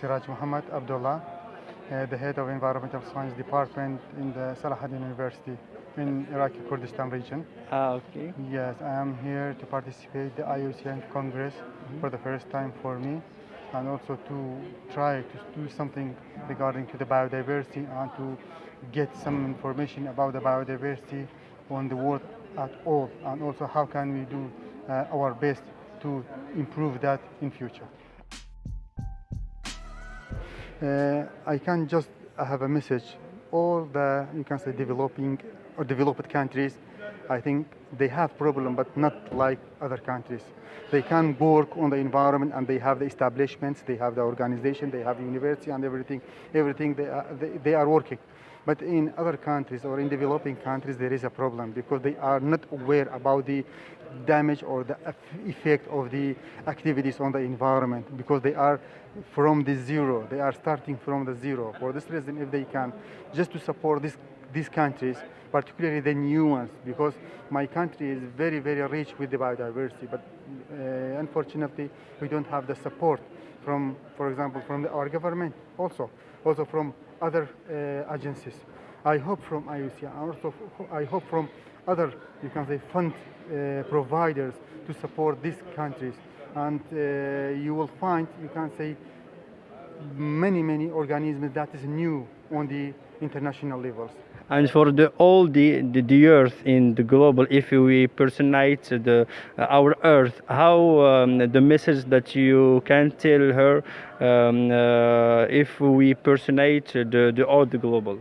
Siraj Muhammad Abdullah, uh, the head of Environmental Science Department in the Salahuddin University in Iraqi Kurdistan region. Ah, okay. Yes, I am here to participate the IUCN Congress for the first time for me and also to try to do something regarding to the biodiversity and to get some information about the biodiversity on the world at all and also how can we do uh, our best to improve that in future. Uh, I can just have a message. All the you can say developing or developed countries, I think they have problem, but not like other countries. They can work on the environment and they have the establishments, they have the organization, they have the university and everything. Everything they are, they, they are working. But in other countries or in developing countries, there is a problem because they are not aware about the damage or the effect of the activities on the environment because they are from the zero. They are starting from the zero. For this reason, if they can, just to support this, these countries, particularly the new ones, because my country is very, very rich with the biodiversity, but uh, unfortunately, we don't have the support from, for example, from the, our government also, also from other uh, agencies. I hope from IUC, and also I hope from other, you can say, fund uh, providers to support these countries. And uh, you will find, you can say, many, many organisms that is new on the international levels. And for the all the, the, the earth in the global, if we personate the uh, our earth, how um, the message that you can tell her um, uh, if we personate the the all the global.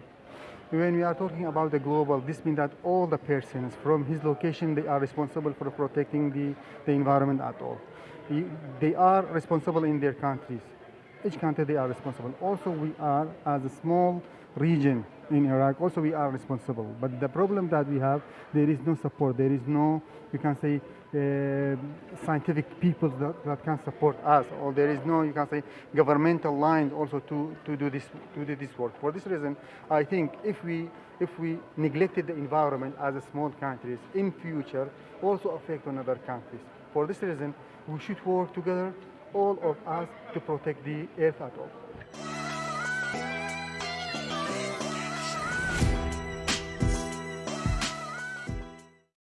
When we are talking about the global, this means that all the persons from his location, they are responsible for protecting the, the environment at all. They are responsible in their countries. Each country, they are responsible. Also, we are, as a small region in Iraq, also we are responsible. But the problem that we have, there is no support. There is no, you can say, uh, scientific people that, that can support us, or there is no, you can say, governmental lines also to, to do this to do this work. For this reason, I think if we if we neglected the environment as a small countries in future, also affect on other countries. For this reason, we should work together, all of us, to protect the earth at all.